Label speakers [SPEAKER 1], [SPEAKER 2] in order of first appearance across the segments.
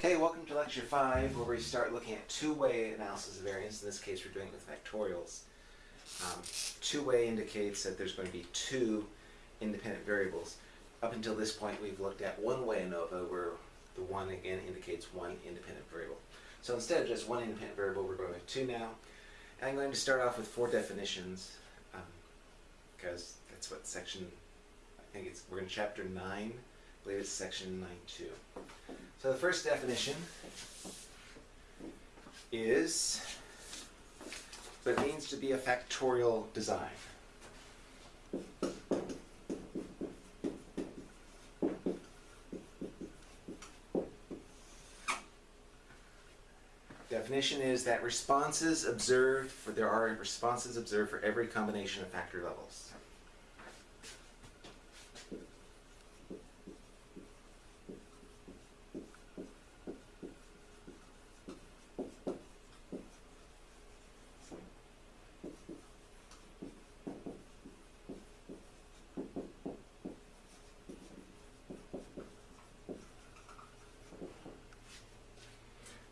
[SPEAKER 1] Okay, welcome to lecture five, where we start looking at two-way analysis of variance. In this case, we're doing it with factorials. Um, two-way indicates that there's going to be two independent variables. Up until this point, we've looked at one-way ANOVA, where the one again indicates one independent variable. So instead of just one independent variable, we're going with two now. And I'm going to start off with four definitions, um, because that's what section, I think it's, we're in chapter nine, Believe it's section nine two. So the first definition is what it means to be a factorial design. Definition is that responses observed for there are responses observed for every combination of factor levels.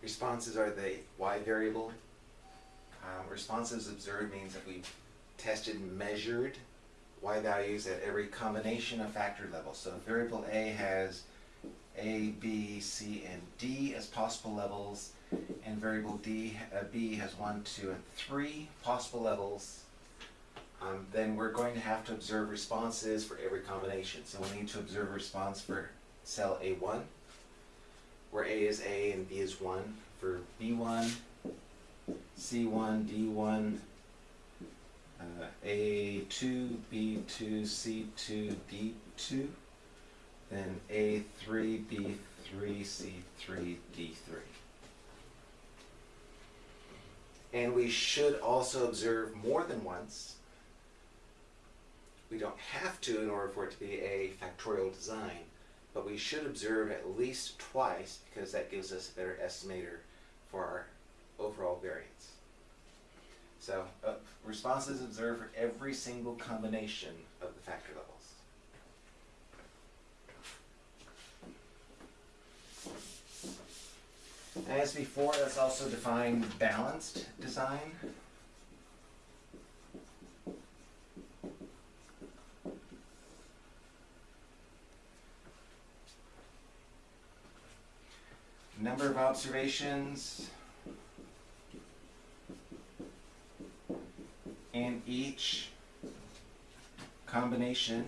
[SPEAKER 1] Responses are the y variable. Um, observed means that we've tested and measured y values at every combination of factor levels. So variable A has A, B, C, and D as possible levels, and variable D, uh, B has 1, 2, and 3 possible levels. Um, then we're going to have to observe responses for every combination. So we need to observe response for cell A1, where A is A and B is 1, for B1, C1, D1, uh, A2, B2, C2, D2, then A3, B3, C3, D3. And we should also observe more than once. We don't have to in order for it to be a factorial design, but we should observe at least twice because that gives us a better estimator for our overall variance. So uh, responses observed for every single combination of the factor levels. As before, let's also define balanced design. Number of observations in each combination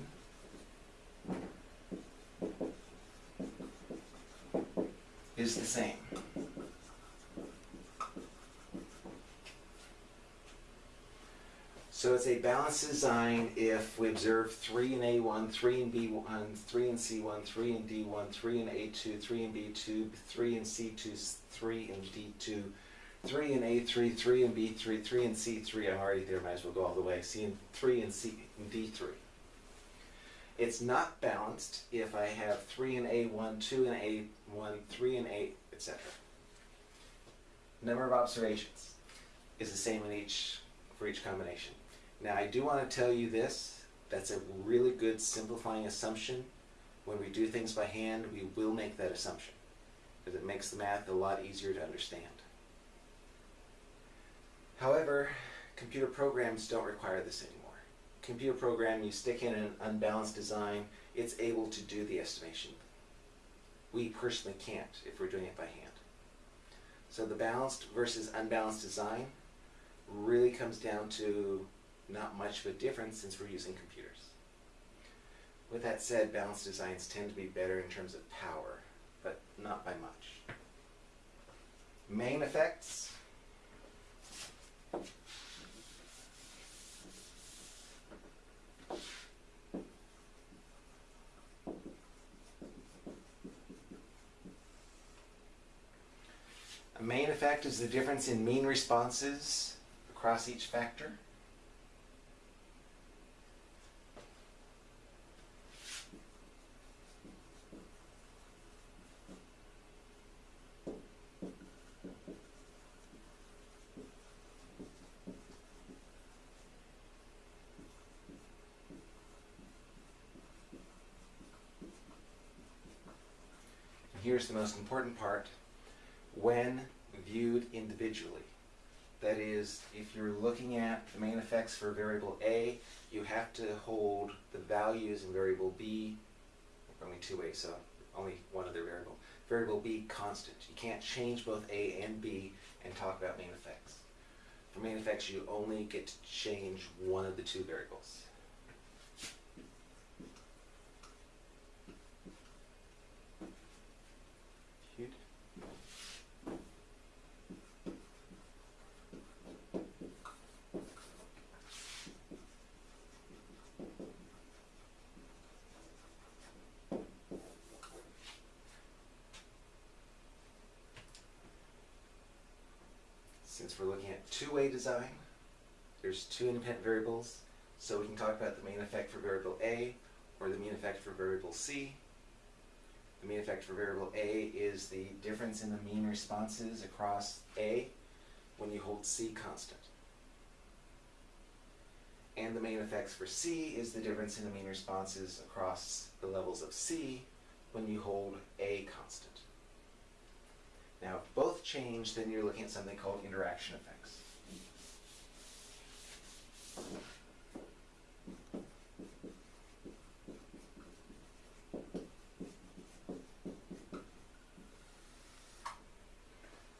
[SPEAKER 1] is the same. So it's a balanced design if we observe 3 in A1, 3 in B1, 3 in C1, 3 in D1, 3 in A2, 3 in B2, 3 in C2, 3 in D2, 3 in A3, 3 in B3, 3 in C3, I'm already there, might as well go all the way, C in 3 and C in D3. It's not balanced if I have 3 in A1, 2 in A1, 3 in A, etc. Number of observations is the same in each for each combination. Now I do want to tell you this, that's a really good simplifying assumption. When we do things by hand, we will make that assumption because it makes the math a lot easier to understand. However, computer programs don't require this anymore. Computer program, you stick in an unbalanced design, it's able to do the estimation. We personally can't if we're doing it by hand. So the balanced versus unbalanced design really comes down to not much of a difference since we're using computers. With that said, balanced designs tend to be better in terms of power, but not by much. Main effects. A main effect is the difference in mean responses across each factor. here's the most important part. when viewed individually. That is, if you're looking at the main effects for variable A, you have to hold the values in variable B, only two ways, so only one other variable. Variable B constant. You can't change both A and B and talk about main effects. For main effects, you only get to change one of the two variables. Since we're looking at two-way design, there's two independent variables, so we can talk about the main effect for variable A or the mean effect for variable C. The mean effect for variable A is the difference in the mean responses across A when you hold C constant. And the main effects for C is the difference in the mean responses across the levels of C when you hold A constant. Now, if both change, then you're looking at something called interaction effects.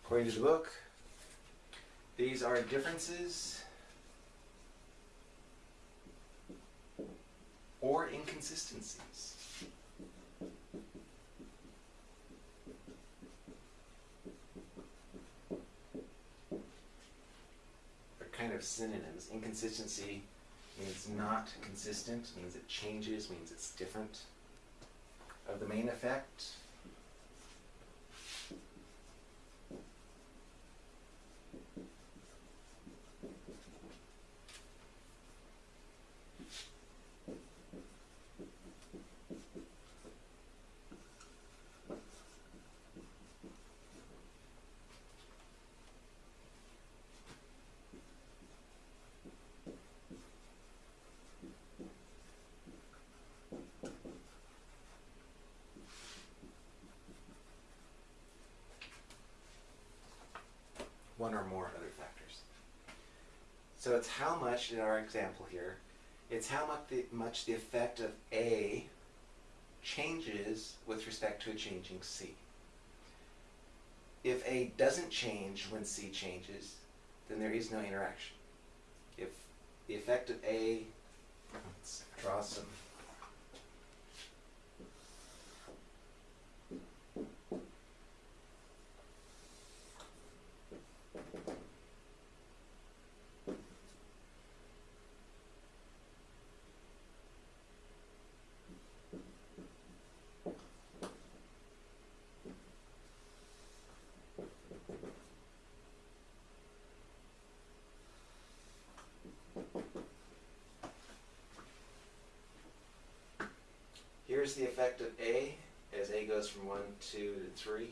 [SPEAKER 1] According to the book, these are differences or inconsistencies. They're kind of synonyms. Inconsistency means not consistent, means it changes, means it's different. Of the main effect, one or more other factors. So it's how much, in our example here, it's how much the, much the effect of A changes with respect to a changing C. If A doesn't change when C changes, then there is no interaction. If the effect of A, let's draw some Here's the effect of A as A goes from 1, 2 to 3.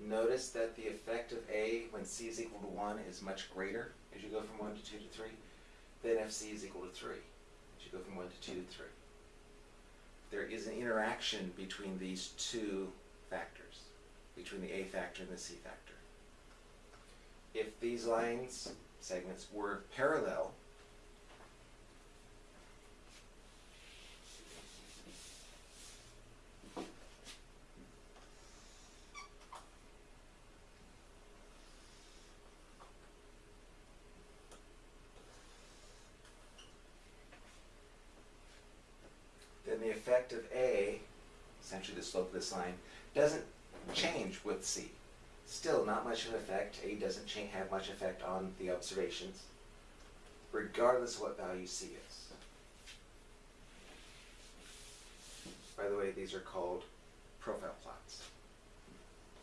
[SPEAKER 1] Notice that the effect of A when C is equal to 1 is much greater as you go from 1 to 2 to 3 than if C is equal to 3 as you go from 1 to 2 to 3. There is an interaction between these two factors, between the A factor and the C factor. If these lines, segments, were parallel, then the effect of A, essentially the slope of this line, doesn't change with C. Still not much of an effect. A doesn't have much effect on the observations, regardless of what value C is. By the way, these are called profile plots.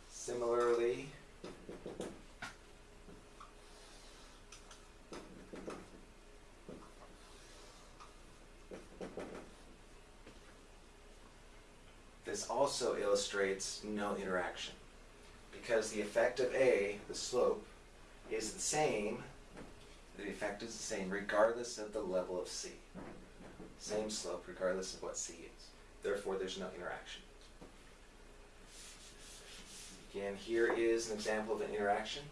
[SPEAKER 1] Similarly, this also illustrates no interaction because the effect of A, the slope, is the same, the effect is the same regardless of the level of C. Same slope regardless of what C is. Therefore, there's no interaction. Again, here is an example of an interaction.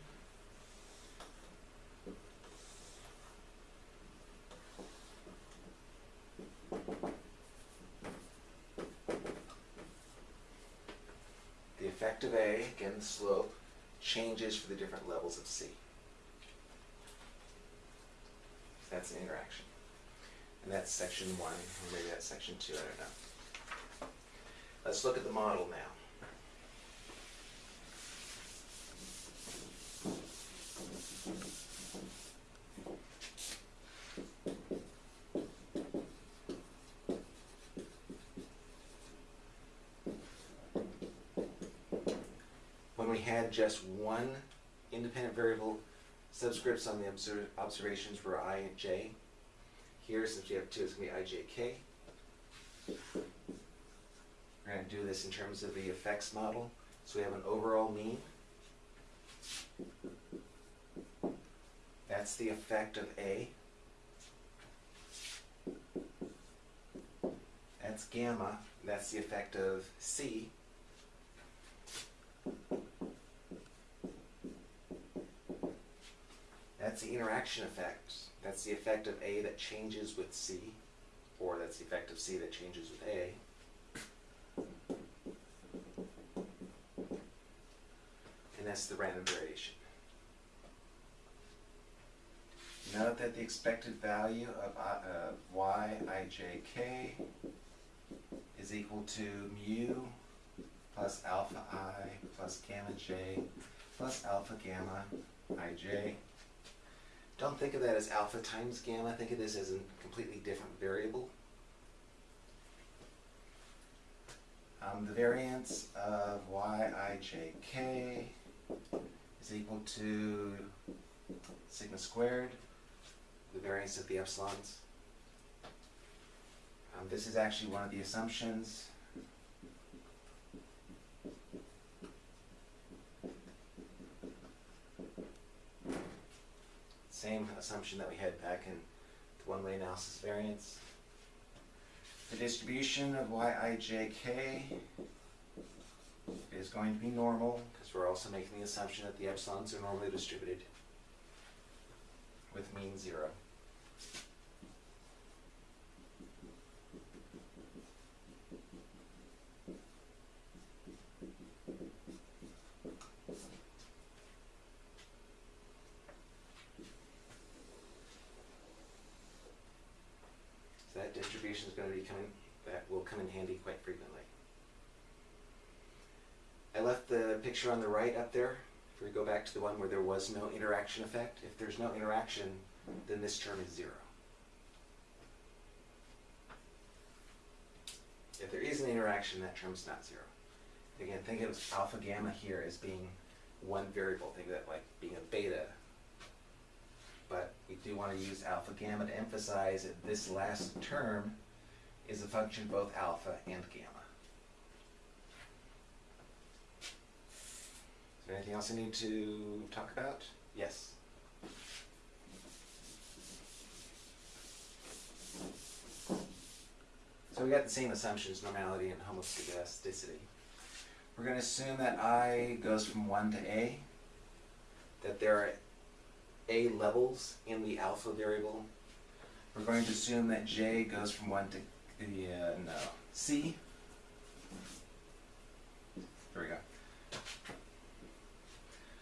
[SPEAKER 1] Of A, again the slope, changes for the different levels of C. That's an interaction. And that's section one, or maybe that's section two, I don't know. Let's look at the model now. When we just one independent variable, subscripts on the obser- observations were i and j. Here, since we have two, it's gonna be i, j, k. We're gonna do this in terms of the effects model. So we have an overall mean. That's the effect of A. That's gamma. That's the effect of C. That's the interaction effect. That's the effect of A that changes with C, or that's the effect of C that changes with A. And that's the random variation. Note that the expected value of I- uh, is equal to mu plus alpha i plus gamma j plus alpha gamma ij. Don't think of that as alpha times gamma. Think of this as a completely different variable. Um, the variance of yijk is equal to sigma squared, the variance of the epsilons. Um, this is actually one of the assumptions. Same assumption that we had back in the one-way analysis variance. The distribution of yijk is going to be normal, because we're also making the assumption that the epsilons are normally distributed with mean zero. So that distribution is going to be coming, that will come in handy quite frequently. I left the picture on the right up there. If we go back to the one where there was no interaction effect, if there's no interaction, then this term is zero. If there is an interaction, that term's not zero. Again, think of alpha gamma here as being one variable. Think of that like being a beta. But we do want to use alpha gamma to emphasize that this last term is a function of both alpha and gamma. Is there anything else I need to talk about? Yes. So we got the same assumptions, normality and homoscedasticity. We're going to assume that I goes from 1 to A, that there are A levels in the alpha variable. We're going to assume that J goes from 1 to the, uh, no, C. There we go.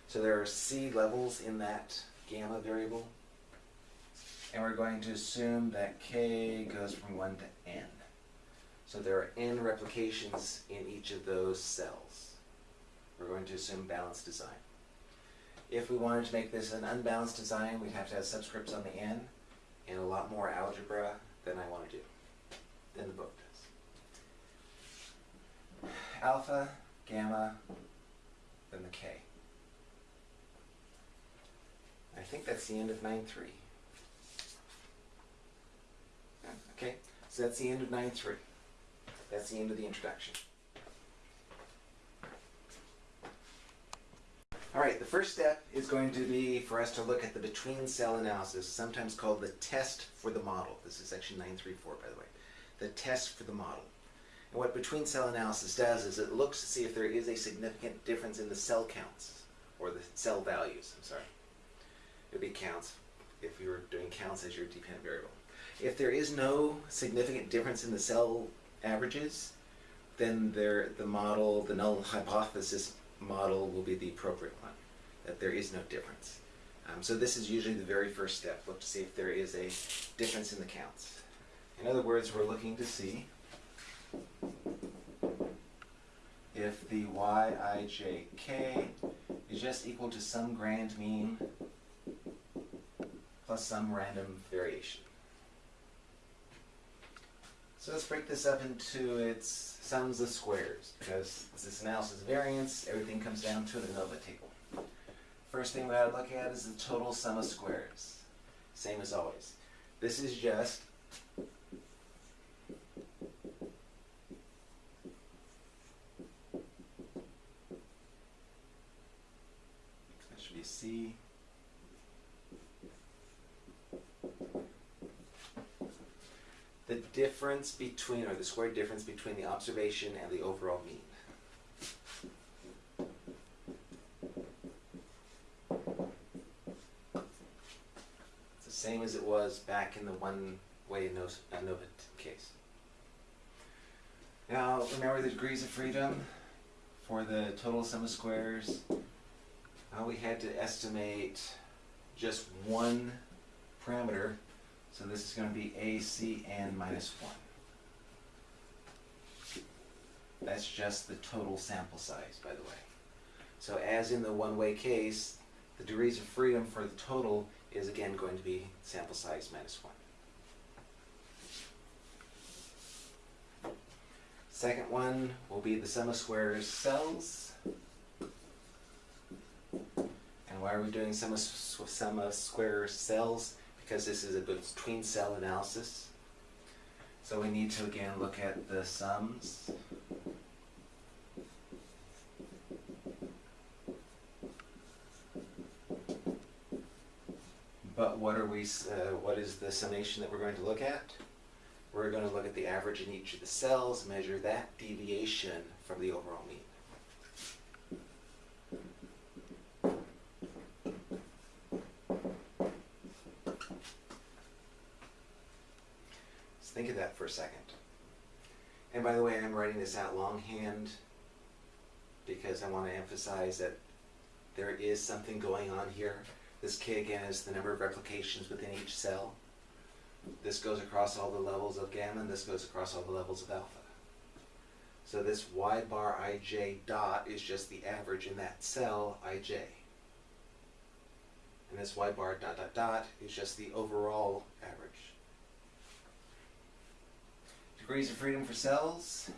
[SPEAKER 1] So there are C levels in that gamma variable. And we're going to assume that K goes from 1 to N. So there are N replications in each of those cells. We're going to assume balanced design. If we wanted to make this an unbalanced design, we'd have to have subscripts on the N and a lot more algebra than I want to do, than the book does. Alpha, gamma, then the K. I think that's the end of 9.3. Okay, so that's the end of 9.3. That's the end of the introduction. All right, the first step is going to be for us to look at the between cell analysis, sometimes called the test for the model. This is section 934, by the way. The test for the model. And what between cell analysis does is it looks to see if there is a significant difference in the cell counts, or the cell values, I'm sorry. It would be counts if you were doing counts as your dependent variable. If there is no significant difference in the cell averages, then there, the model, the null hypothesis model will be the appropriate one, that there is no difference. Um, so this is usually the very first step, look to see if there is a difference in the counts. In other words, we're looking to see if the yijk is just equal to some grand mean plus some random variation. So let's break this up into its sums of squares, because this analysis of variance, everything comes down to the ANOVA table. First thing we gotta look at is the total sum of squares. Same as always. This is just that C. The difference between, or the square difference between the observation and the overall mean. It's the same as it was back in the one-way ANOVA ANOVA case. Now, remember the degrees of freedom for the total sum of squares? Uh, we had to estimate just one parameter, so this is going to be ACN minus 1. That's just the total sample size, by the way. So as in the one-way case, the degrees of freedom for the total is again going to be sample size minus 1. Second one will be the sum of squares cells. And why are we doing sum of, sum of square cells? Because this is a between cell analysis. So we need to again look at the sums. But what are we, uh, what is the summation that we're going to look at? We're going to look at the average in each of the cells, measure that deviation from the overall mean. Let's think of that for second. And by the way, I'm writing this out longhand because I want to emphasize that there is something going on here. This k again is the number of replications within each cell. This goes across all the levels of gamma, and this goes across all the levels of alpha. So this y bar ij dot is just the average in that cell ij. And this y bar dot dot dot is just the overall average. Degrees of freedom for cells.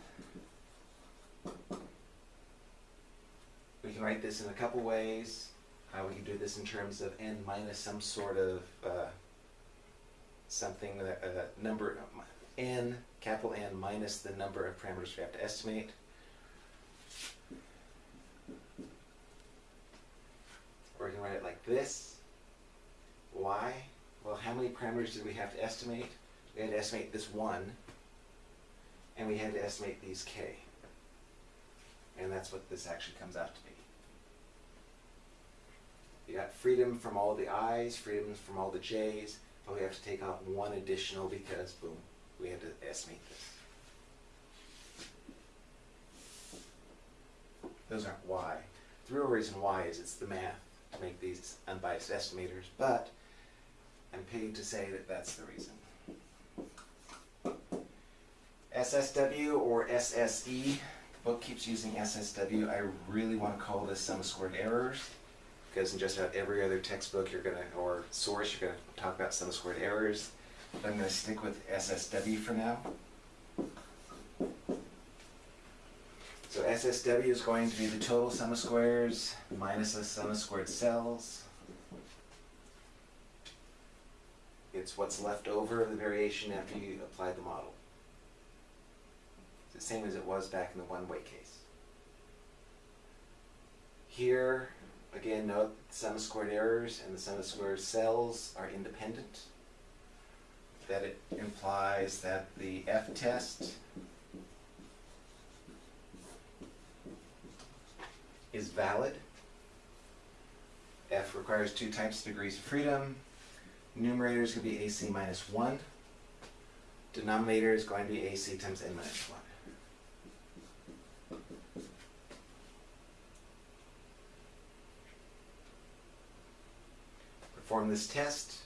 [SPEAKER 1] We can write this in a couple ways. Uh, we can do this in terms of n minus some sort of uh, something that uh, number n capital N minus the number of parameters we have to estimate. Or we can write it like this. Why? Well, how many parameters did we have to estimate? We had to estimate this one, and we had to estimate these k. And that's what this actually comes out to be. You got freedom from all the i's, freedom from all the j's, but we have to take out one additional because, boom, we had to estimate this. Those aren't why. The real reason why is it's the math to make these unbiased estimators, but I'm paid to say that that's the reason. SSW or SSE, the book keeps using SSW. I really want to call this sum of squared errors because in just about every other textbook you're gonna or source you're gonna talk about sum of squared errors. But I'm gonna stick with SSW for now. So SSW is going to be the total sum of squares minus the sum of squared cells. It's what's left over of the variation after you apply the model same as it was back in the one-way case. Here, again, note that the sum of squared errors and the sum of squared cells are independent. That it implies that the f-test is valid. F requires two types of degrees of freedom. Numerator is going to be AC minus 1. Denominator is going to be AC times N minus 1. Perform this test.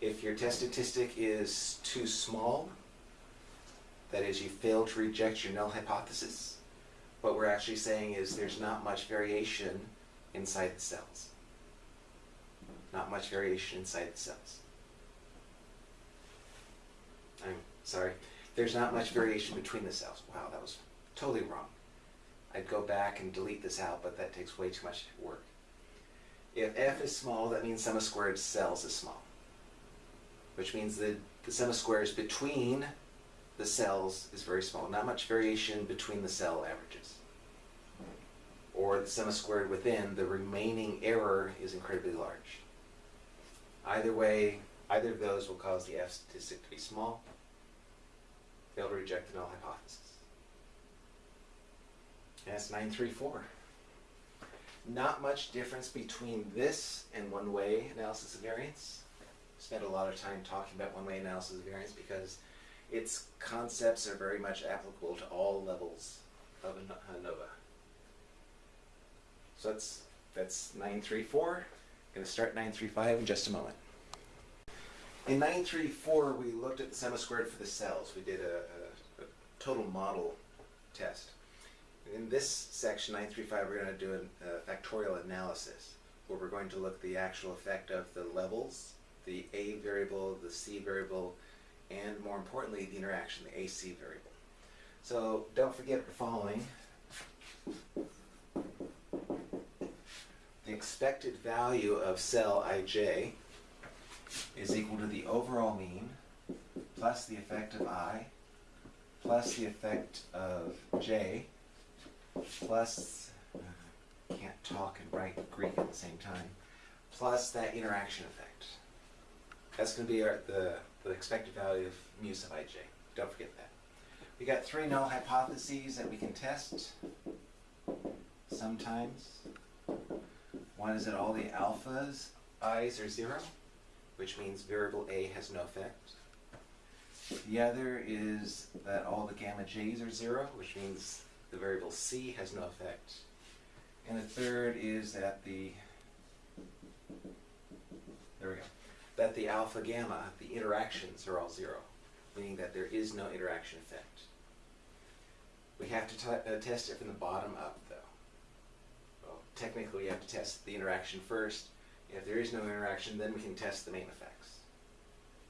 [SPEAKER 1] If your test statistic is too small, that is, you fail to reject your null hypothesis, what we're actually saying is there's not much variation inside the cells. Not much variation inside the cells. I'm sorry. There's not much variation between the cells. Wow, that was totally wrong. I'd go back and delete this out, but that takes way too much work. If f is small, that means sum of squared cells is small. Which means that the sum of squares between the cells is very small. Not much variation between the cell averages. Or the sum of squared within, the remaining error is incredibly large. Either way, either of those will cause the F statistic to be small. Fail to reject the null hypothesis. And that's 934. Not much difference between this and one-way analysis of variance. Spent a lot of time talking about one-way analysis of variance because its concepts are very much applicable to all levels of ANOVA. So that's that's 934. Going to start 935 in just a moment. In 934, we looked at the sum of squared for the cells. We did a, a, a total model test. In this section, 935, we're going to do a, a uh, factorial analysis where we're going to look at the actual effect of the levels, the A variable, the C variable, and more importantly, the interaction, the AC variable. So don't forget the following. The expected value of cell ij is equal to the overall mean plus the effect of i plus the effect of j plus, uh, can't talk and write Greek at the same time, plus that interaction effect. That's going to be our, the, the expected value of mu sub ij. Don't forget that. We got three null hypotheses that we can test sometimes. One is that all the alphas i's are zero, which means variable a has no effect. The other is that all the gamma j's are zero, which means the variable c has no effect. And the third is that the, there we go, that the alpha gamma, the interactions are all zero, meaning that there is no interaction effect. We have to uh, test it from the bottom up though. Well, technically you have to test the interaction first. If there is no interaction, then we can test the main effects.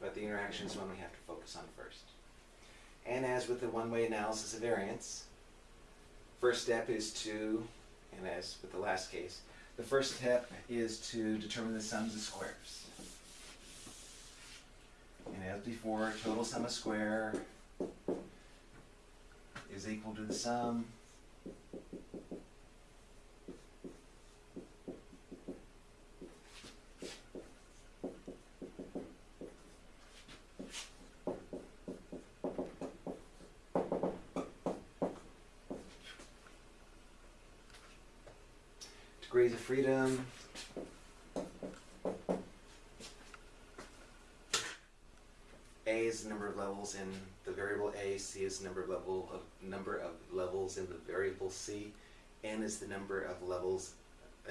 [SPEAKER 1] But the interaction is one we have to focus on first. And as with the one-way analysis of variance, First step is to, and as with the last case, the first step is to determine the sums of squares. And as before, total sum of square is equal to the sum degrees of freedom. A is the number of levels in the variable A, C is the number of level of number of levels in the variable C, N is the number of levels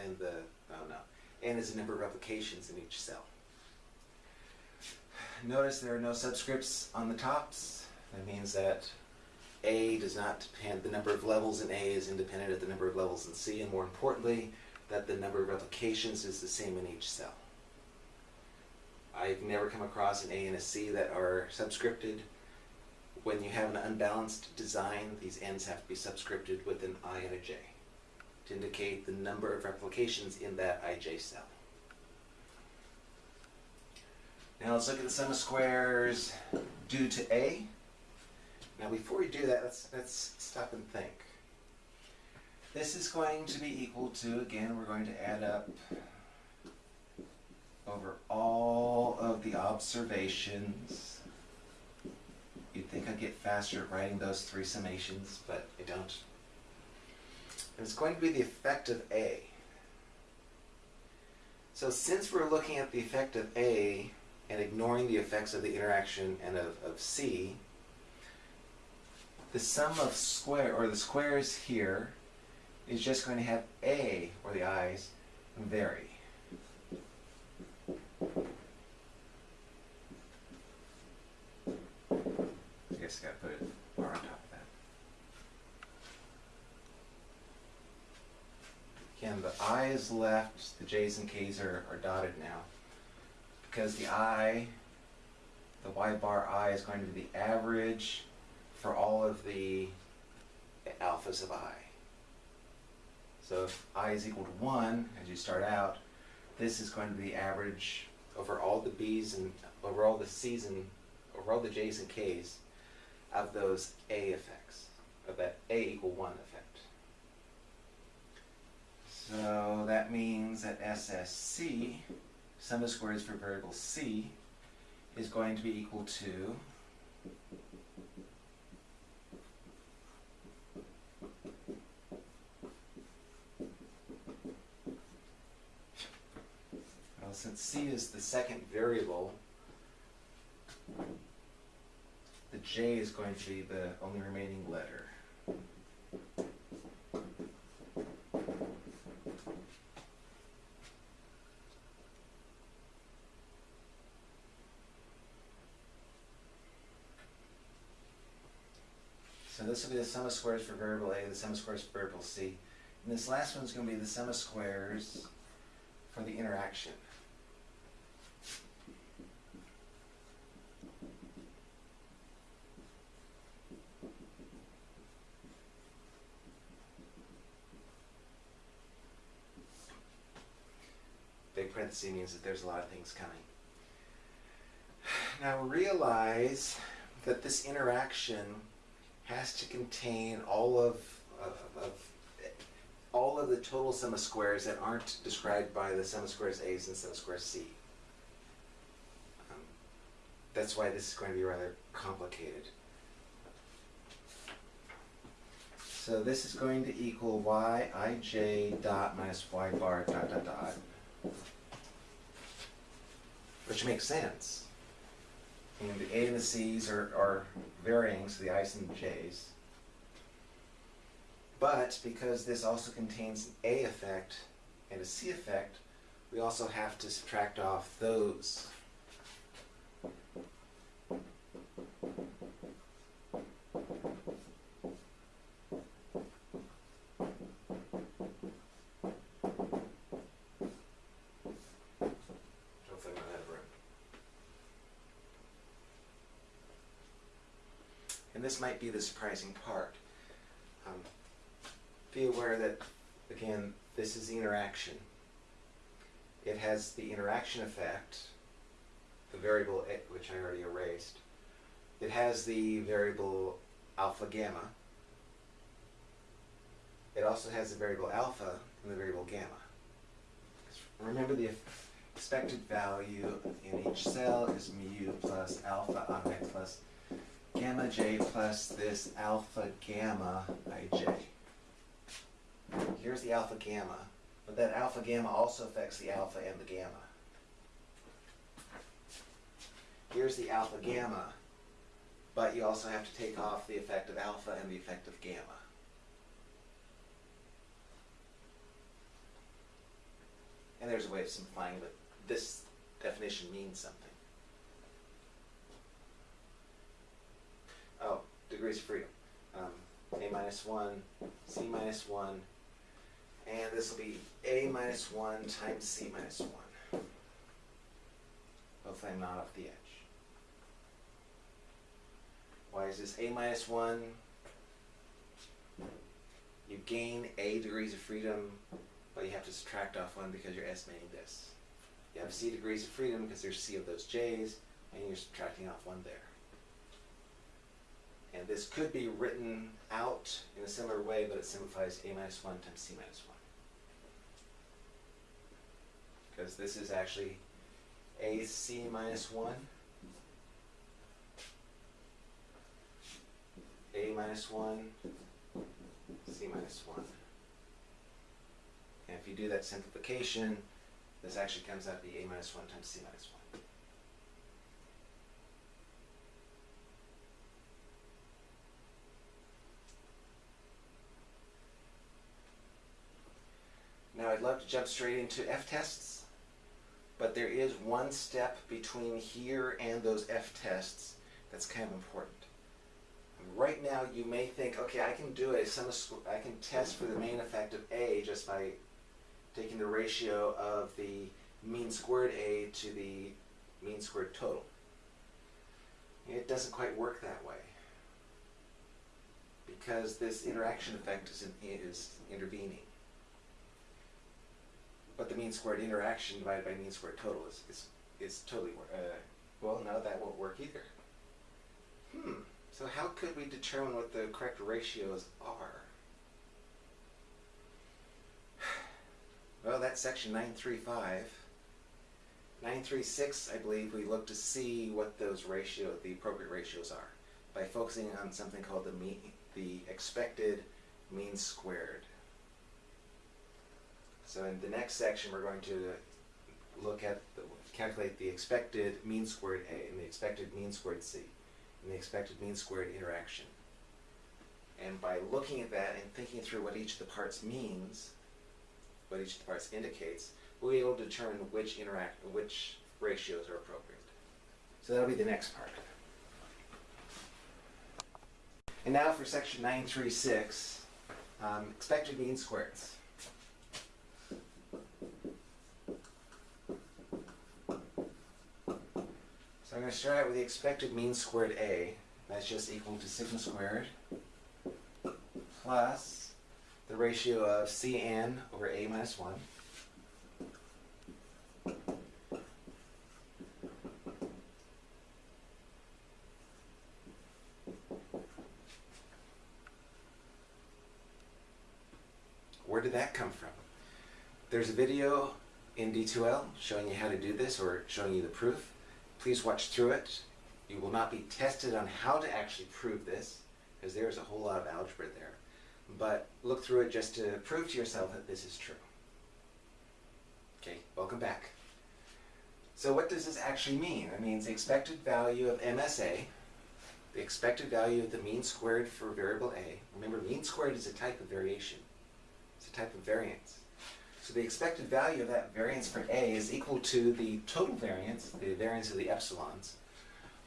[SPEAKER 1] in the oh no. N is the number of replications in each cell. Notice there are no subscripts on the tops. That means that A does not depend, the number of levels in A is independent of the number of levels in C, and more importantly, that the number of replications is the same in each cell. I've never come across an A and a C that are subscripted. When you have an unbalanced design, these ends have to be subscripted with an I and a J to indicate the number of replications in that IJ cell. Now let's look at the sum of squares due to A. Now before we do that, let's, let's stop and think. This is going to be equal to, again, we're going to add up over all of the observations. You'd think I'd get faster at writing those three summations, but I don't. And it's going to be the effect of A. So since we're looking at the effect of A and ignoring the effects of the interaction and of, of C, the sum of square, or the squares here, is just going to have A, or the i's, vary. I guess I gotta put it bar on top of that. Again, the i is left, the j's and k's are, are dotted now. Because the i, the y bar i is going to be the average for all of the alphas of i. So if i is equal to 1, as you start out, this is going to be average over all the b's and over all the c's and over all the j's and k's of those a effects, of that a equal 1 effect. So that means that SSC, sum of squares for variable c, is going to be equal to Well, c is the second variable, the j is going to be the only remaining letter. So this will be the sum of squares for variable a, the sum of squares for variable c. And this last one's going to be the sum of squares for the interaction. Big means that there's a lot of things coming. Now realize that this interaction has to contain all of, of, of all of the total sum of squares that aren't described by the sum of squares a's and sum of squares c. Um, that's why this is going to be rather complicated. So this is going to equal yij dot minus y bar dot dot dot. Which makes sense. And the a and the c's are, are varying, so the i's and the j's. But because this also contains an A effect and a C effect, we also have to subtract off those. Hopefully I'm not out of room. And this might be the surprising part. Um, be aware that, again, this is the interaction. It has the interaction effect, the variable which I already erased. It has the variable alpha gamma. It also has the variable alpha and the variable gamma. Remember the expected value in each cell is mu plus alpha i plus gamma j plus this alpha gamma ij. Here's the alpha gamma, but that alpha gamma also affects the alpha and the gamma. Here's the alpha gamma, but you also have to take off the effect of alpha and the effect of gamma. And there's a way of simplifying, but this definition means something. Oh, degrees of freedom. Um, a minus 1, c minus 1, and this will be a minus 1 times c minus 1. Hopefully I'm not off the edge. Why is this a minus 1? You gain a degrees of freedom, but you have to subtract off 1 because you're estimating this. You have c degrees of freedom because there's c of those j's, and you're subtracting off 1 there. And this could be written out in a similar way, but it simplifies a minus 1 times c minus 1. Because this is actually ac minus 1, a minus 1, c minus 1. And if you do that simplification, this actually comes out to be a minus 1 times c minus 1. Now I'd love to jump straight into f-tests, but there is one step between here and those f-tests that's kind of important. Right now you may think, okay, I can do a sum of I can test for the main effect of A just by taking the ratio of the mean squared A to the mean squared total. It doesn't quite work that way because this interaction effect is, in, is intervening. But the mean squared interaction divided by mean squared total is, is, is totally, uh, well, no, that won't work either. Hmm, so how could we determine what the correct ratios are? Well, that's section 935. 936, I believe, we look to see what those ratio, the appropriate ratios are by focusing on something called the mean, the expected mean squared. So in the next section, we're going to look at, the, calculate the expected mean squared A and the expected mean squared C and the expected mean squared interaction. And by looking at that and thinking through what each of the parts means, what each of the parts indicates, we'll be able to determine which interact, which ratios are appropriate. So that'll be the next part. And now for section 936, um, expected mean squareds. I'm going to start out with the expected mean squared A. That's just equal to sigma squared plus the ratio of Cn over A minus 1 Where did that come from? There's a video in D2L showing you how to do this or showing you the proof. Please watch through it. You will not be tested on how to actually prove this because there's a whole lot of algebra there. But look through it just to prove to yourself that this is true. Okay, welcome back. So what does this actually mean? It means the expected value of MSA, the expected value of the mean squared for variable A. Remember, mean squared is a type of variation. It's a type of variance. So the expected value of that variance for A is equal to the total variance, the variance of the epsilons,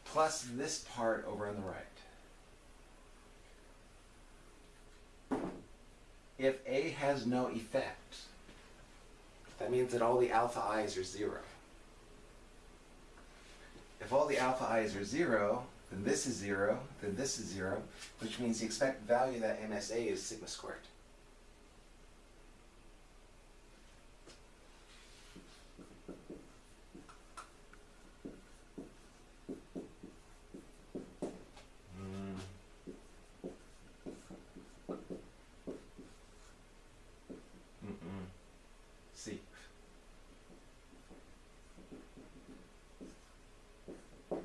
[SPEAKER 1] plus this part over on the right. If A has no effect, that means that all the alpha i's are zero. If all the alpha i's are zero, then this is zero, then this is zero, which means the expected value of that MSA is sigma squared. Mm. Mm-mm. See. Wow.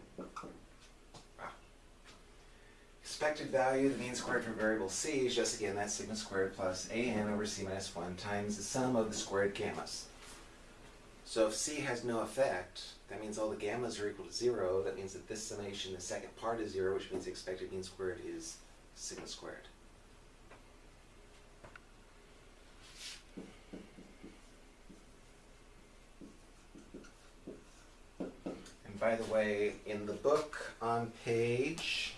[SPEAKER 1] Expected value, the mean squared for variable c is just again that sigma squared plus an over c minus 1 times the sum of the squared gammas. So if c has no effect, that means all the gammas are equal to 0. That means that this summation, the second part is 0, which means the expected mean squared is sigma squared. And by the way, in the book on page,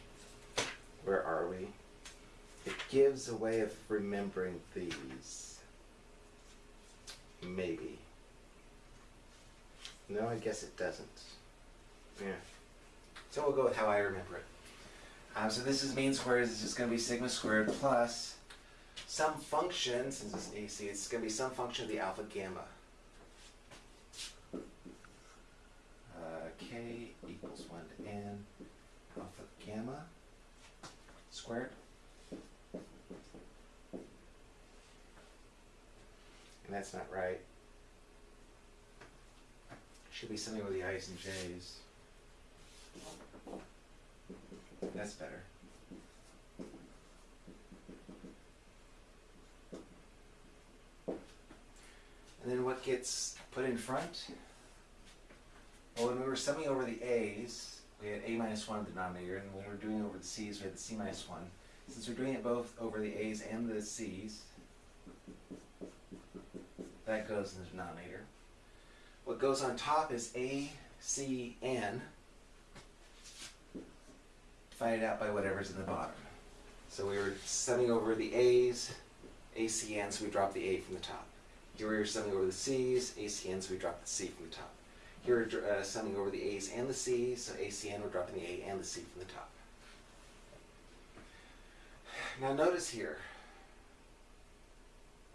[SPEAKER 1] where are we? It gives a way of remembering these. Maybe. No, I guess it doesn't. Yeah. So we'll go with how I remember it. Um, so this is mean squared. It's just going to be sigma squared plus some function, since it's AC, it's going to be some function of the alpha gamma. Uh, k equals 1 to n alpha gamma squared. And that's not right. Should be something with the i's and j's. That's better. And then what gets put in front? Well, when we were summing over the a's, we had a minus 1 in the denominator, and when we were doing over the c's, we had the c minus 1. Since we're doing it both over the a's and the c's, that goes in the denominator. What goes on top is a, c, n, divided out by whatever's in the bottom. So we were summing over the a's, ACN, so we drop the A from the top. Here we are summing over the C's, ACN, so we drop the C from the top. Here we're uh, summing over the A's and the C's, so ACN, we're dropping the A and the C from the top. Now notice here,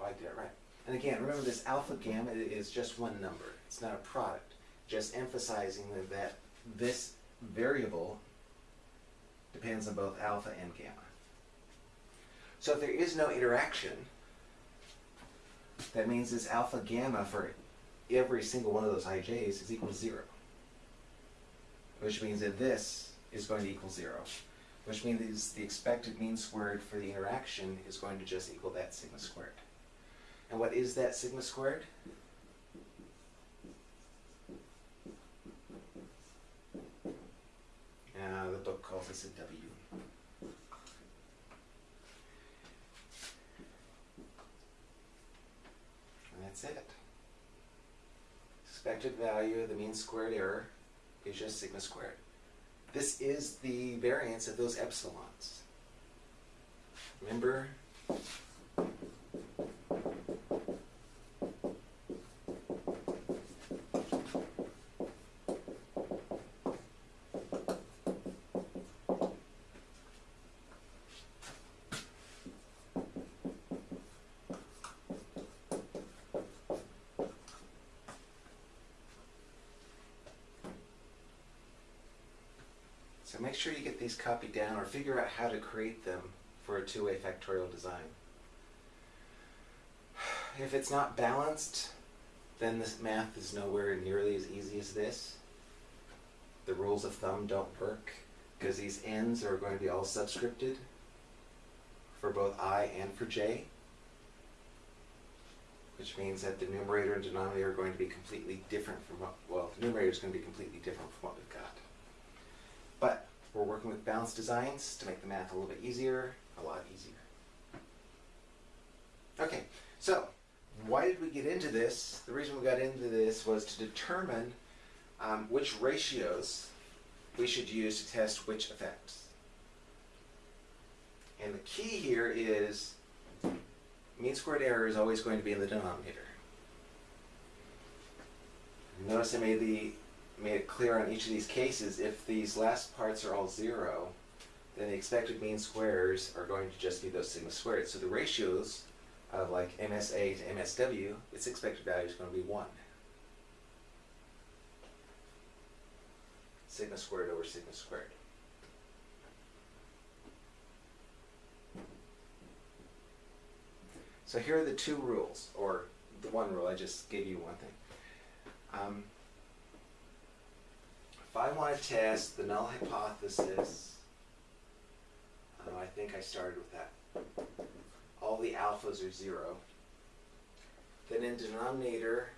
[SPEAKER 1] oh, I did it right. And again, remember this alpha gamma is just one number. It's not a product. Just emphasizing that, that this variable depends on both alpha and gamma. So if there is no interaction, that means this alpha gamma for every single one of those ij's is equal to zero. Which means that this is going to equal zero. Which means the expected mean squared for the interaction is going to just equal that sigma squared. And what is that sigma squared? Uh, the book calls this a W. And that's it. Expected value of the mean squared error is just sigma squared. This is the variance of those epsilons. Remember? Sure you get these copied down or figure out how to create them for a two-way factorial design. If it's not balanced, then this math is nowhere nearly as easy as this. The rules of thumb don't work because these n's are going to be all subscripted for both i and for j, which means that the numerator and denominator are going to be completely different from what, well, the numerator is going to be completely different from what we've got. We're working with balanced designs to make the math a little bit easier, a lot easier. Okay, so why did we get into this? The reason we got into this was to determine um, which ratios we should use to test which effects. And the key here is mean squared error is always going to be in the denominator. Notice I made the made it clear on each of these cases, if these last parts are all zero, then the expected mean squares are going to just be those sigma squared. So the ratios of like MSA to MSW, its expected value is going to be 1. Sigma squared over sigma squared. So here are the two rules, or the one rule, I just gave you one thing. Um, if I want to test the null hypothesis, uh, I think I started with that. All the alphas are zero. Then in denominator,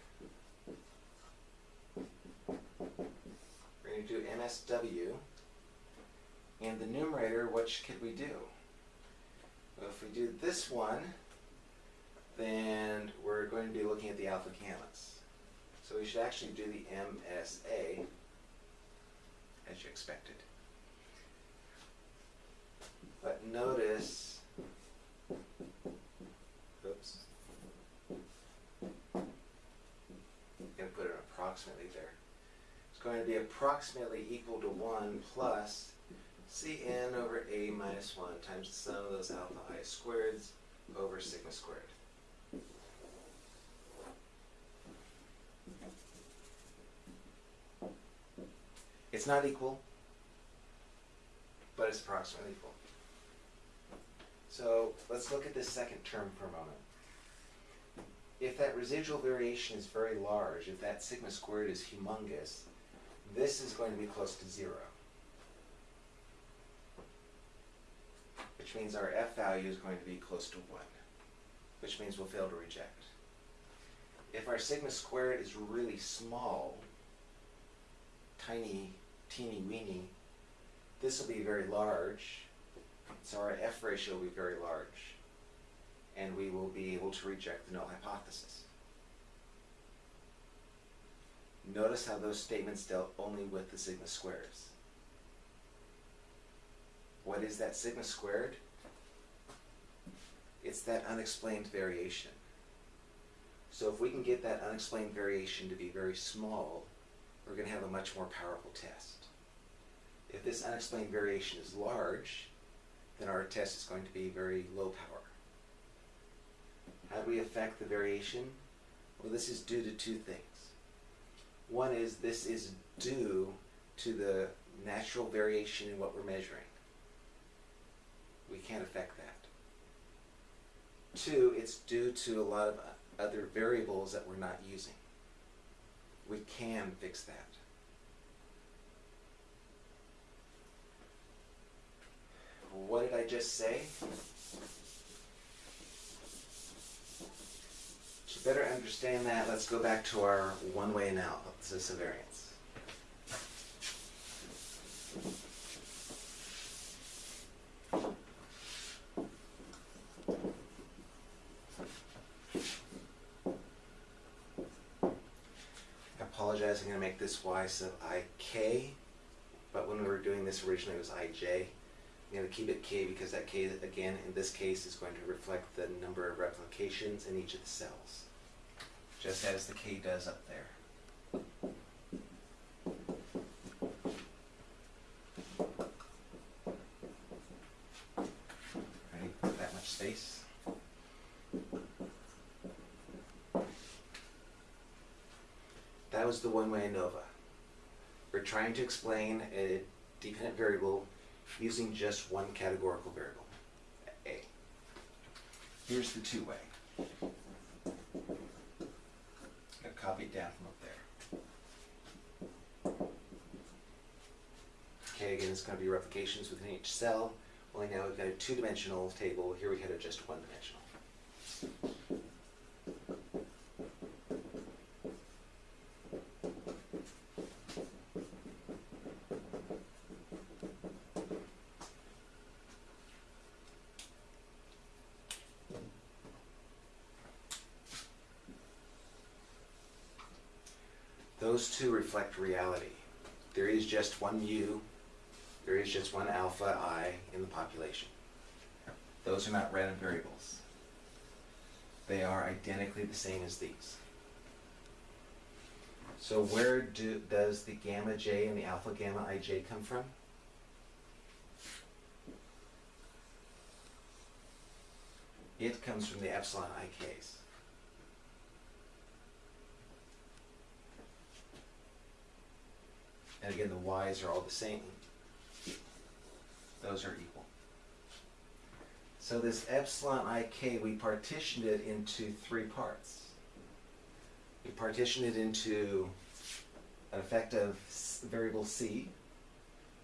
[SPEAKER 1] we're going to do MSW. And the numerator, which could we do? Well, if we do this one, then we're going to be looking at the alpha gammas. So we should actually do the MSA as you expected. But notice, oops, I'm going to put it approximately there. It's going to be approximately equal to 1 plus Cn over A minus 1 times the sum of those alpha i squareds over sigma squared. It's not equal, but it's approximately equal. So let's look at this second term for a moment. If that residual variation is very large, if that sigma squared is humongous, this is going to be close to zero. Which means our f value is going to be close to 1, which means we'll fail to reject. if our sigma squared is really small, tiny, teeny weeny, this will be very large, so our F ratio will be very large, and we will be able to reject the null hypothesis. Notice how those statements dealt only with the sigma squares. What is that sigma squared? It's that unexplained variation. So if we can get that unexplained variation to be very small, we're going to have a much more powerful test. If this unexplained variation is large, then our test is going to be very low power. How do we affect the variation? Well, this is due to two things. One is this is due to the natural variation in what we're measuring. We can't affect that. Two, it's due to a lot of other variables that we're not using. We can fix that. What did I just say? To better understand that, let's go back to our one-way analysis of variance. I apologize, I'm going to make this y sub ik, but when we were doing this originally it was ij. Going to keep it k because that k, again, in this case, is going to reflect the number of replications in each of the cells, just as the k does up there. Ready? That much space. That was the one-way ANOVA. We're trying to explain a dependent variable using just one categorical variable, A. Here's the two-way. I copied down from up there. Okay, again, it's going to be replications within each cell. Only now we've got a two-dimensional table. Here we had a just one-dimensional. Those two reflect reality. There is just one mu, there is just one alpha i in the population. Those are not random variables. They are identically the same as these. So where do, does the gamma j and the alpha gamma ij come from? It comes from the epsilon ik's. And again, the y's are all the same. Those are equal. So this epsilon ik, we partitioned it into three parts. We partitioned it into an effect of variable c,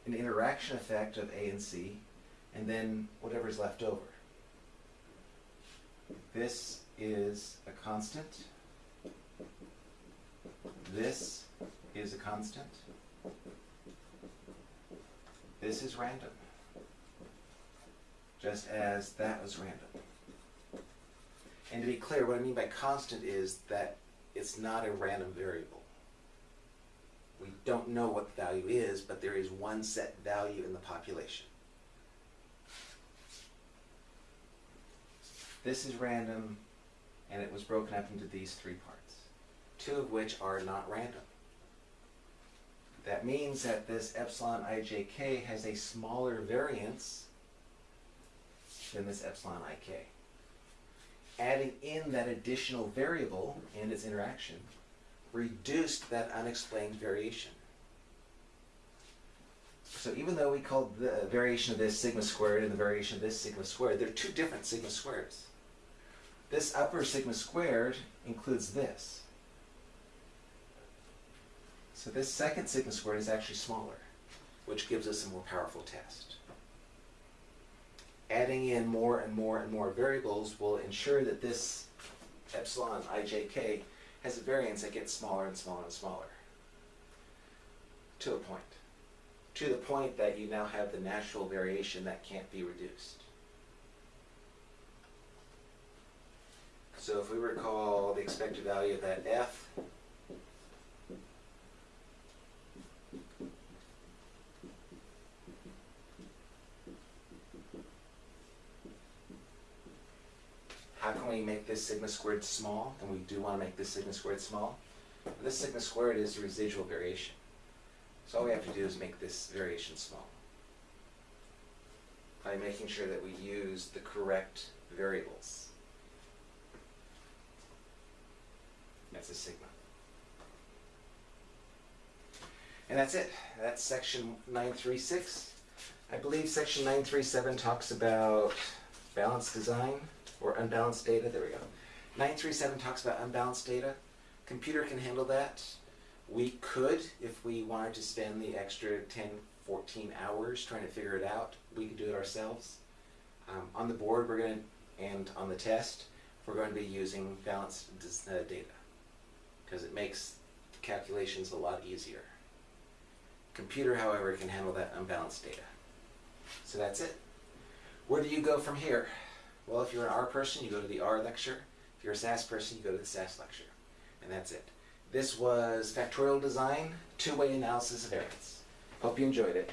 [SPEAKER 1] an interaction effect of a and c, and then whatever's left over. This is a constant. This is a constant. This is random. Just as that was random. And to be clear, what I mean by constant is that it's not a random variable. We don't know what the value is, but there is one set value in the population. This is random, and it was broken up into these three parts, two of which are not random. That means that this epsilon ijk has a smaller variance than this epsilon ik. Adding in that additional variable and its interaction reduced that unexplained variation. So even though we called the variation of this sigma squared and the variation of this sigma squared, they're two different sigma squareds. This upper sigma squared includes this. So this second sigma squared is actually smaller, which gives us a more powerful test. Adding in more and more and more variables will ensure that this epsilon ijk has a variance that gets smaller and smaller and smaller. To a point. To the point that you now have the natural variation that can't be reduced. So if we recall the expected value of that f, how can we make this sigma squared small? And we do want to make this sigma squared small. This sigma squared is the residual variation. So all we have to do is make this variation small. By making sure that we use the correct variables. That's a sigma. And that's it. That's section 936. I believe section 937 talks about balanced design or unbalanced data. There we go. 937 talks about unbalanced data. Computer can handle that. We could, if we wanted to spend the extra 10, 14 hours trying to figure it out, we could do it ourselves. Um, on the board, we're going to, and on the test, we're going to be using balanced uh, data because it makes the calculations a lot easier. Computer, however, can handle that unbalanced data. So that's it. Where do you go from here? Well, if you're an R person, you go to the R lecture. If you're a SAS person, you go to the SAS lecture. And that's it. This was Factorial Design, Two-Way Analysis of Variance. Hope you enjoyed it.